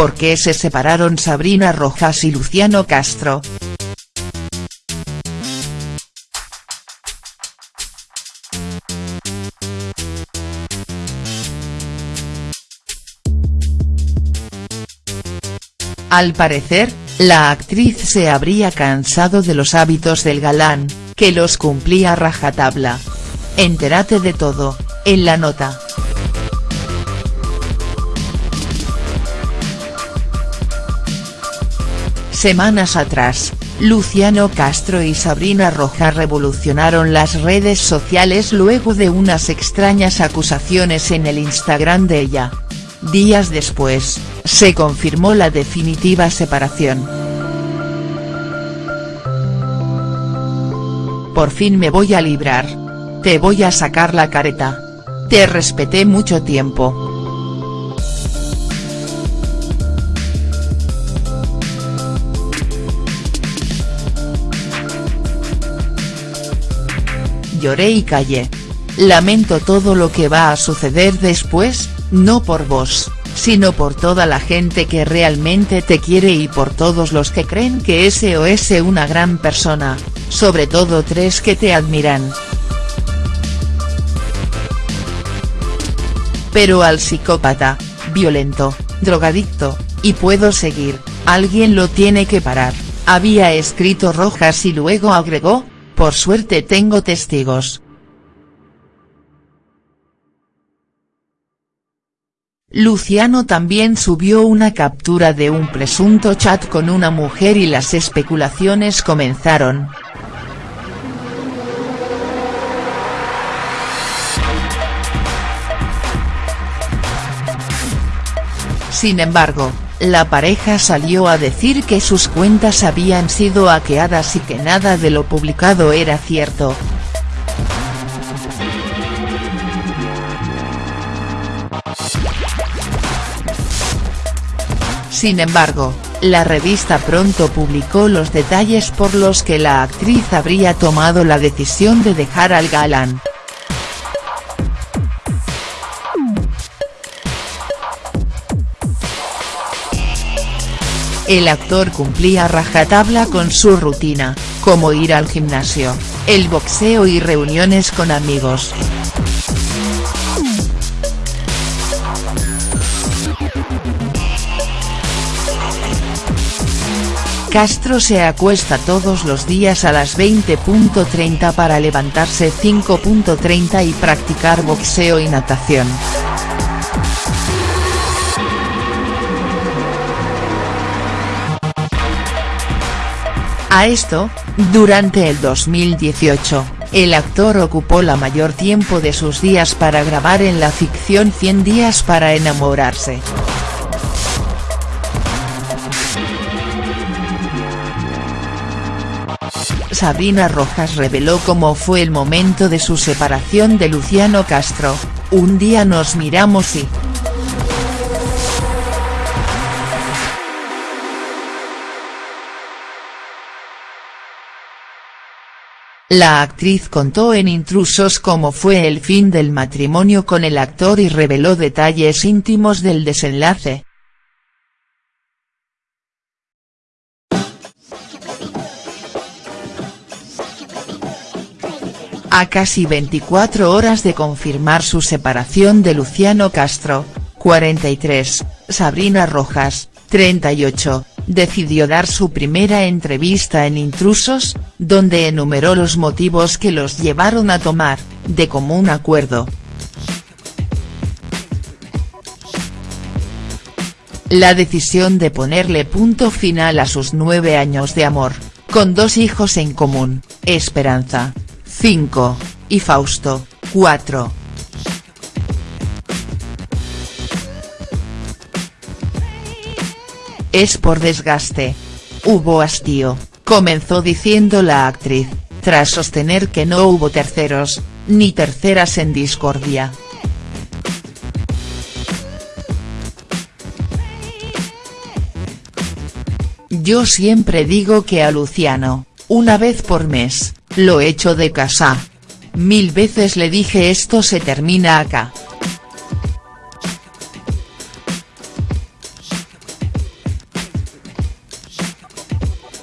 ¿por qué se separaron Sabrina Rojas y Luciano Castro?. Al parecer, la actriz se habría cansado de los hábitos del galán, que los cumplía rajatabla. Entérate de todo, en la nota. Semanas atrás, Luciano Castro y Sabrina Rojas revolucionaron las redes sociales luego de unas extrañas acusaciones en el Instagram de ella. Días después, se confirmó la definitiva separación. Por fin me voy a librar. Te voy a sacar la careta. Te respeté mucho tiempo. Lloré y callé. Lamento todo lo que va a suceder después, no por vos, sino por toda la gente que realmente te quiere y por todos los que creen que ese o ese una gran persona, sobre todo tres que te admiran. Pero al psicópata, violento, drogadicto, y puedo seguir, alguien lo tiene que parar, había escrito Rojas y luego agregó, por suerte tengo testigos. Luciano también subió una captura de un presunto chat con una mujer y las especulaciones comenzaron. Sin embargo, la pareja salió a decir que sus cuentas habían sido hackeadas y que nada de lo publicado era cierto. Sin embargo, la revista pronto publicó los detalles por los que la actriz habría tomado la decisión de dejar al galán. El actor cumplía rajatabla con su rutina, como ir al gimnasio, el boxeo y reuniones con amigos. Castro se acuesta todos los días a las 20.30 para levantarse 5.30 y practicar boxeo y natación. A esto, durante el 2018, el actor ocupó la mayor tiempo de sus días para grabar en la ficción 100 días para enamorarse. Sabrina Rojas reveló cómo fue el momento de su separación de Luciano Castro, un día nos miramos y. La actriz contó en Intrusos cómo fue el fin del matrimonio con el actor y reveló detalles íntimos del desenlace. A casi 24 horas de confirmar su separación de Luciano Castro, 43, Sabrina Rojas, 38, decidió dar su primera entrevista en Intrusos, donde enumeró los motivos que los llevaron a tomar, de común acuerdo. La decisión de ponerle punto final a sus nueve años de amor, con dos hijos en común, Esperanza, 5, y Fausto, 4. Es por desgaste. Hubo hastío, comenzó diciendo la actriz, tras sostener que no hubo terceros, ni terceras en discordia. Yo siempre digo que a Luciano, una vez por mes, lo echo de casa. Mil veces le dije esto se termina acá.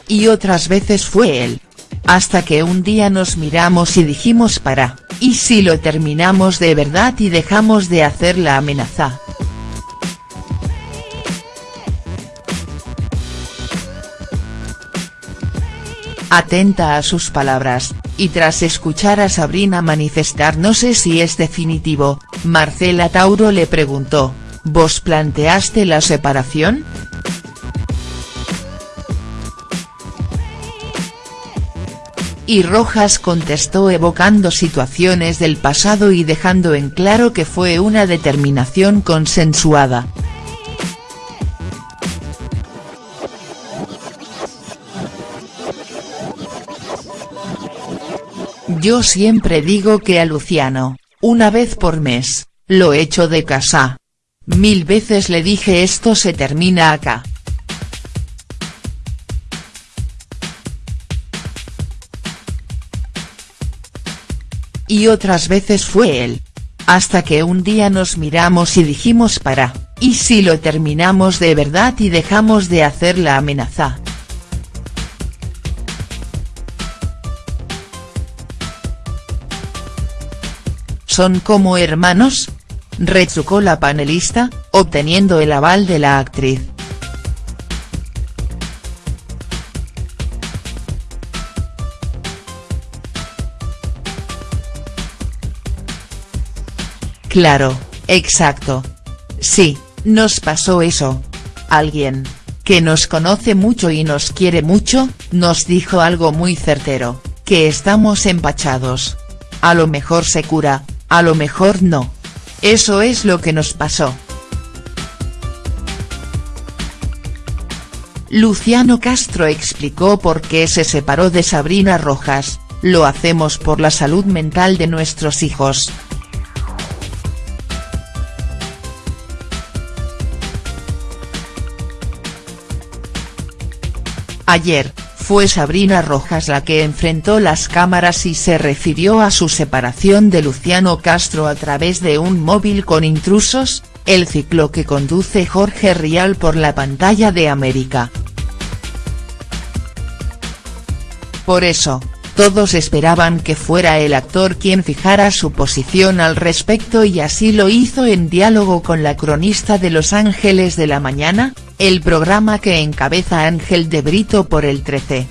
Y otras veces fue él. Hasta que un día nos miramos y dijimos para, ¿y si lo terminamos de verdad y dejamos de hacer la amenaza?. Atenta a sus palabras, y tras escuchar a Sabrina manifestar no sé si es definitivo, Marcela Tauro le preguntó, ¿vos planteaste la separación?. Y Rojas contestó evocando situaciones del pasado y dejando en claro que fue una determinación consensuada. Yo siempre digo que a Luciano, una vez por mes, lo echo de casa. Mil veces le dije esto se termina acá. Y otras veces fue él. Hasta que un día nos miramos y dijimos para, ¿y si lo terminamos de verdad y dejamos de hacer la amenaza?. ¿Son como hermanos?, retrucó la panelista, obteniendo el aval de la actriz. Claro, exacto. Sí, nos pasó eso. Alguien, que nos conoce mucho y nos quiere mucho, nos dijo algo muy certero, que estamos empachados. A lo mejor se cura, a lo mejor no. Eso es lo que nos pasó. Luciano Castro explicó por qué se separó de Sabrina Rojas, lo hacemos por la salud mental de nuestros hijos. Ayer, fue Sabrina Rojas la que enfrentó las cámaras y se refirió a su separación de Luciano Castro a través de un móvil con intrusos, el ciclo que conduce Jorge Rial por la pantalla de América. Por eso, todos esperaban que fuera el actor quien fijara su posición al respecto y así lo hizo en diálogo con la cronista de Los Ángeles de la Mañana, el programa que encabeza Ángel de Brito por el 13.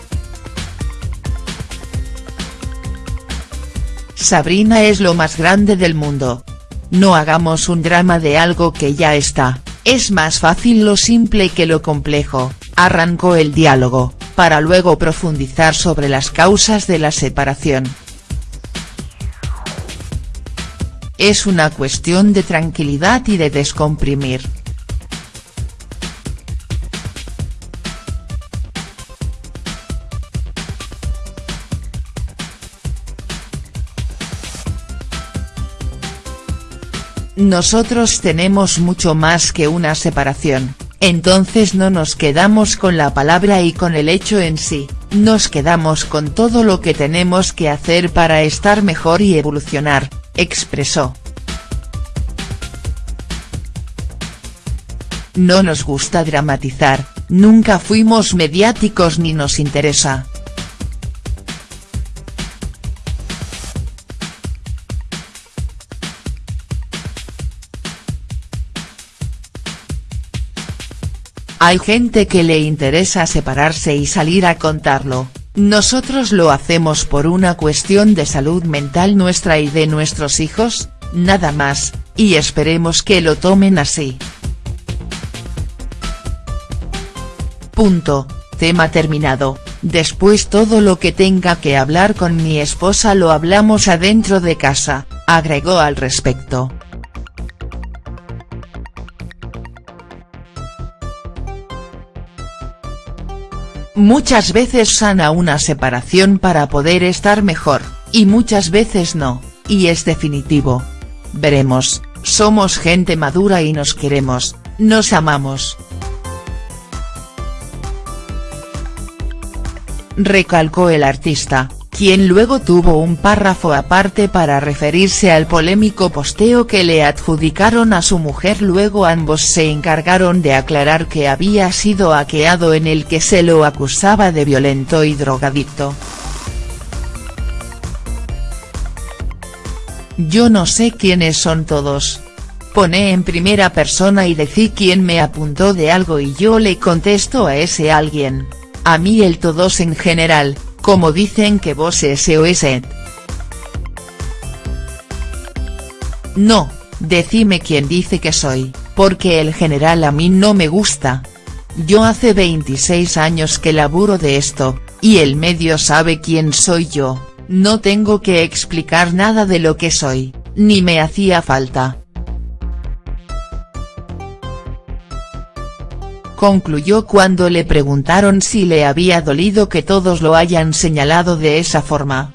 Sabrina es lo más grande del mundo. No hagamos un drama de algo que ya está, es más fácil lo simple que lo complejo, arrancó el diálogo, para luego profundizar sobre las causas de la separación. Es una cuestión de tranquilidad y de descomprimir. Nosotros tenemos mucho más que una separación, entonces no nos quedamos con la palabra y con el hecho en sí, nos quedamos con todo lo que tenemos que hacer para estar mejor y evolucionar, expresó. No nos gusta dramatizar, nunca fuimos mediáticos ni nos interesa. Hay gente que le interesa separarse y salir a contarlo, nosotros lo hacemos por una cuestión de salud mental nuestra y de nuestros hijos, nada más, y esperemos que lo tomen así. Punto, tema terminado, después todo lo que tenga que hablar con mi esposa lo hablamos adentro de casa, agregó al respecto. Muchas veces sana una separación para poder estar mejor, y muchas veces no, y es definitivo. Veremos, somos gente madura y nos queremos, nos amamos. Recalcó el artista, quien luego tuvo un párrafo aparte para referirse al polémico posteo que le adjudicaron a su mujer luego ambos se encargaron de aclarar que había sido hackeado en el que se lo acusaba de violento y drogadicto. Yo no sé quiénes son todos. Pone en primera persona y decí quién me apuntó de algo y yo le contesto a ese alguien. A mí el todos en general, como dicen que vos SOS. No, decime quién dice que soy, porque el general a mí no me gusta. Yo hace 26 años que laburo de esto, y el medio sabe quién soy yo, no tengo que explicar nada de lo que soy, ni me hacía falta. Concluyó cuando le preguntaron si le había dolido que todos lo hayan señalado de esa forma.